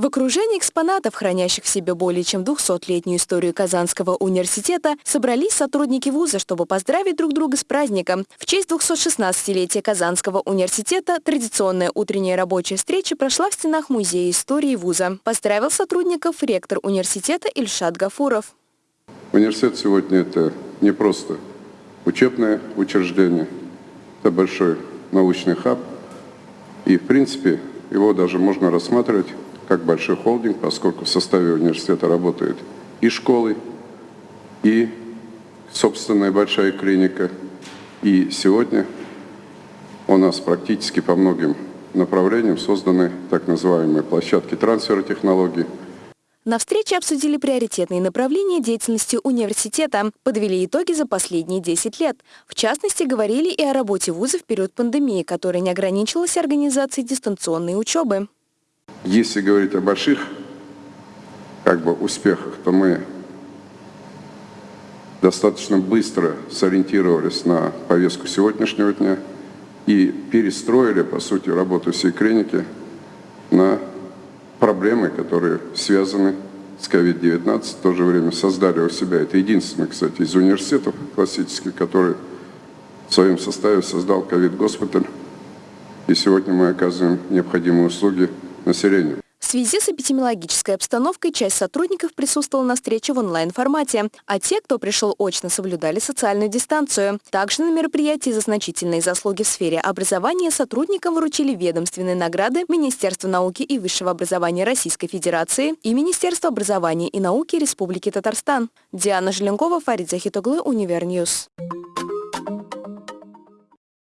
В окружении экспонатов, хранящих в себе более чем 200-летнюю историю Казанского университета, собрались сотрудники вуза, чтобы поздравить друг друга с праздником. В честь 216-летия Казанского университета традиционная утренняя рабочая встреча прошла в стенах Музея истории вуза. Поздравил сотрудников ректор университета Ильшат Гафуров. Университет сегодня это не просто учебное учреждение, это большой научный хаб. И, в принципе, его даже можно рассматривать как большой холдинг, поскольку в составе университета работает и школы, и собственная большая клиника. И сегодня у нас практически по многим направлениям созданы так называемые площадки трансфера технологий. На встрече обсудили приоритетные направления деятельности университета, подвели итоги за последние 10 лет. В частности, говорили и о работе вуза в период пандемии, которая не ограничилась организацией дистанционной учебы. Если говорить о больших как бы, успехах, то мы достаточно быстро сориентировались на повестку сегодняшнего дня и перестроили, по сути, работу всей клиники на проблемы, которые связаны с COVID-19, в то же время создали у себя, это единственный, кстати, из университетов классических, который в своем составе создал COVID-госпиталь, и сегодня мы оказываем необходимые услуги населению. В связи с эпидемиологической обстановкой часть сотрудников присутствовала на встрече в онлайн-формате, а те, кто пришел очно, соблюдали социальную дистанцию. Также на мероприятии за значительные заслуги в сфере образования сотрудникам вручили ведомственные награды Министерства науки и высшего образования Российской Федерации и Министерства образования и науки Республики Татарстан. Диана Желенкова, Фарид Захитоглы, Универ News.